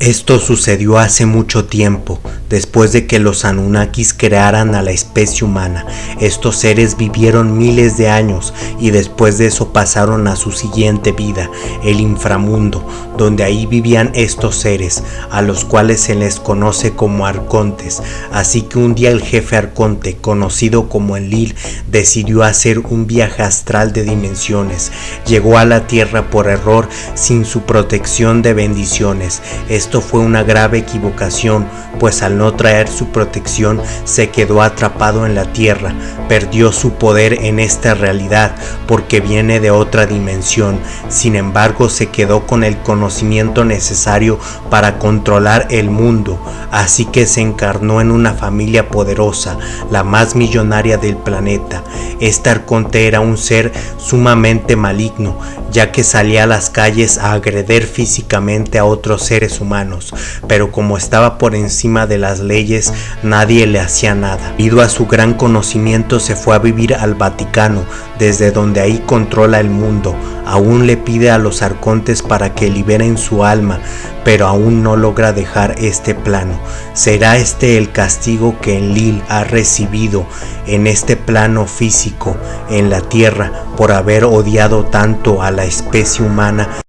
Esto sucedió hace mucho tiempo, después de que los Anunnakis crearan a la especie humana. Estos seres vivieron miles de años y después de eso pasaron a su siguiente vida, el inframundo, donde ahí vivían estos seres, a los cuales se les conoce como arcontes. Así que un día el jefe arconte, conocido como Enlil, decidió hacer un viaje astral de dimensiones. Llegó a la Tierra por error sin su protección de bendiciones. Esto fue una grave equivocación, pues al no traer su protección se quedó atrapado en la tierra, perdió su poder en esta realidad porque viene de otra dimensión, sin embargo se quedó con el conocimiento necesario para controlar el mundo, así que se encarnó en una familia poderosa, la más millonaria del planeta. Este arconte era un ser sumamente maligno, ya que salía a las calles a agreder físicamente a otros seres humanos pero como estaba por encima de las leyes, nadie le hacía nada. Debido a su gran conocimiento se fue a vivir al Vaticano, desde donde ahí controla el mundo. Aún le pide a los arcontes para que liberen su alma, pero aún no logra dejar este plano. ¿Será este el castigo que Enlil ha recibido en este plano físico, en la tierra, por haber odiado tanto a la especie humana?